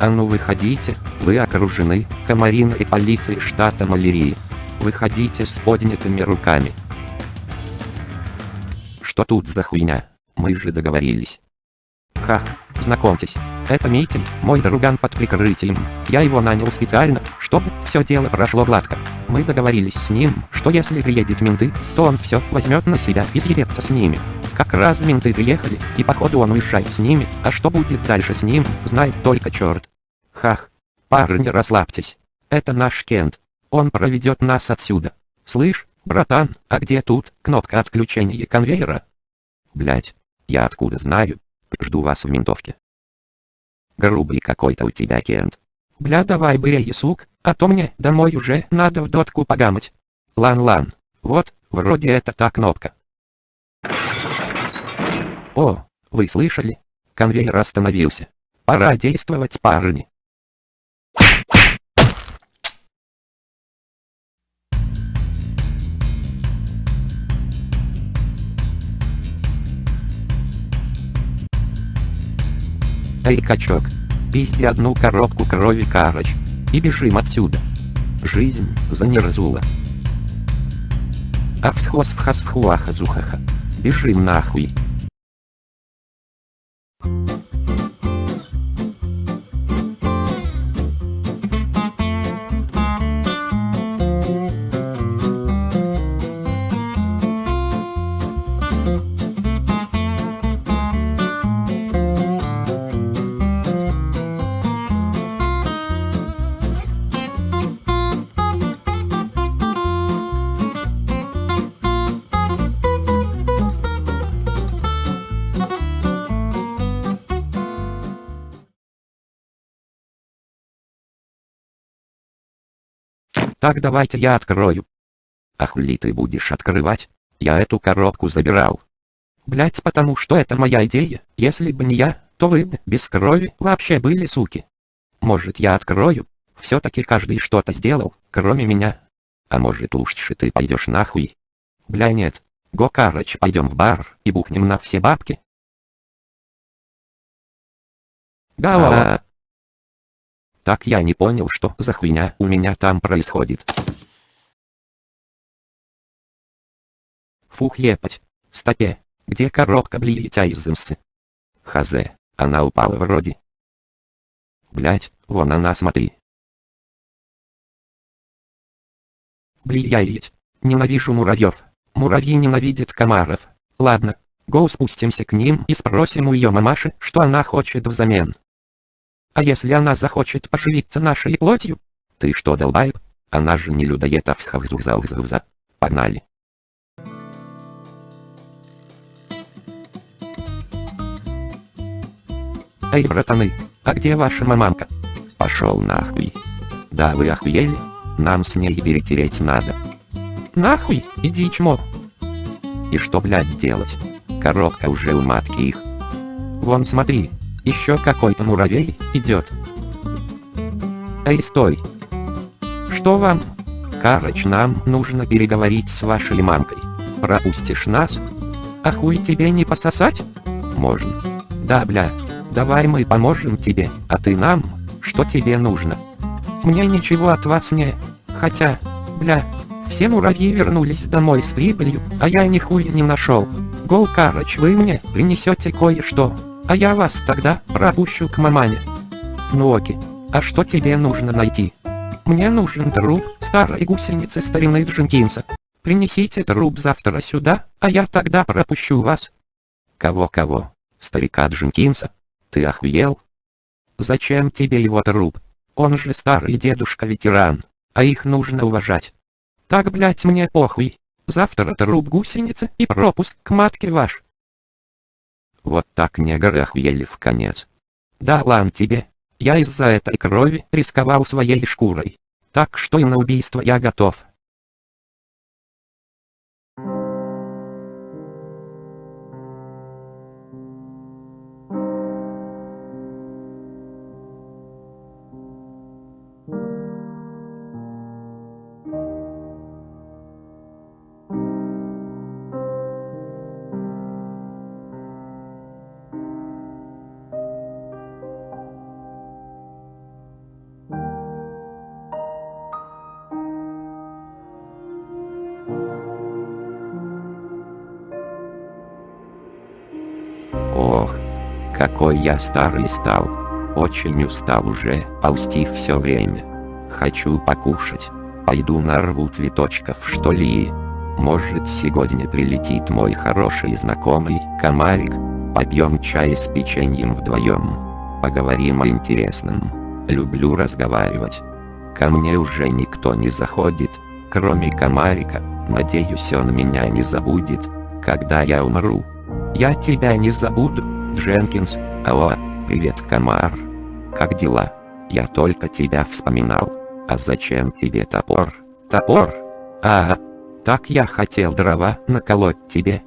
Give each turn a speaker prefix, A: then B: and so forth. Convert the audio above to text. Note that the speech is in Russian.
A: А ну выходите, вы окружены, комариной полицией штата Малярии. Выходите с поднятыми руками. Что тут за хуйня? Мы же договорились. Ха, знакомьтесь, это Митин, мой друган под прикрытием. Я его нанял специально, чтобы все дело прошло гладко. Мы договорились с ним, что если приедет менты, то он все возьмет на себя и съебется с ними. Как раз менты приехали, и походу он уезжает с ними, а что будет дальше с ним, знает только черт. Хах. Парни, расслабьтесь. Это наш Кент. Он проведет нас отсюда. Слышь, братан, а где тут кнопка отключения конвейера? Блять, я откуда знаю? Жду вас в ментовке. Грубый какой-то у тебя, Кент. Бля, давай бей, сук, а то мне домой уже надо в дотку погамать. Лан-лан. Вот, вроде это та кнопка. О, вы слышали? Конвейер остановился. Пора действовать, парни. Эй, качок, пизди одну коробку крови карыч, и бежим отсюда. Жизнь за неразула. Апсхос вхасфхуаха зухаха. Бежим нахуй. Так давайте я открою. А хули ты будешь открывать? Я эту коробку забирал. Блять, потому что это моя идея. Если бы не я, то вы бы без крови вообще были суки. Может я открою? Все-таки каждый что-то сделал, кроме меня. А может лучше ты пойдешь нахуй? Бля нет. Го, короче, пойдем в бар и бухнем на все бабки. Да. Так я не понял, что за хуйня у меня там происходит. Фух епать. Стопе. Где коробка блиетя из имсы? Хазе. Она упала вроде. Блять, вон она смотри. Блядь. Ненавижу муравьев. Муравьи ненавидят комаров. Ладно, го спустимся к ним и спросим у ее мамаши, что она хочет взамен. А если она захочет поживиться нашей плотью? Ты что, долбаеб? Она же не людоед, а всхавзухзаухзаухза. Погнали. Эй, братаны, а где ваша маманка? Пошел нахуй. Да вы охуели? Нам с ней перетереть надо. Нахуй, иди чмо. И что, блядь, делать? Коробка уже у матки их. Вон смотри, еще какой-то муравей идет. Эй, стой. Что вам? Карыч, нам нужно переговорить с вашей мамкой. Пропустишь нас? А хуй тебе не пососать? Можно. Да, бля. Давай мы поможем тебе, а ты нам? Что тебе нужно? Мне ничего от вас не... Хотя, бля, все муравьи вернулись домой с прибылью, а я нихуя не нашел. Гол, Карыч, вы мне принесете кое-что. А я вас тогда пропущу к мамане. Ну окей. А что тебе нужно найти? Мне нужен труп старой гусеницы старины Дженкинса. Принесите труп завтра сюда, а я тогда пропущу вас. Кого-кого? Старика Дженкинса? Ты охуел? Зачем тебе его труп? Он же старый дедушка-ветеран, а их нужно уважать. Так, блять, мне похуй. Завтра труп гусеницы и пропуск к матке ваш. Вот так негры охуели в конец. Да ладно тебе. Я из-за этой крови рисковал своей шкурой. Так что и на убийство я готов. Какой я старый стал. Очень устал уже, ползти все время. Хочу покушать. Пойду нарву цветочков что ли. Может сегодня прилетит мой хороший знакомый, комарик. Попьем чай с печеньем вдвоем. Поговорим о интересном. Люблю разговаривать. Ко мне уже никто не заходит, кроме комарика. Надеюсь он меня не забудет, когда я умру. Я тебя не забуду, Дженкинс. Алло, привет, комар. Как дела? Я только тебя вспоминал. А зачем тебе топор? Топор? А, так я хотел дрова наколоть тебе.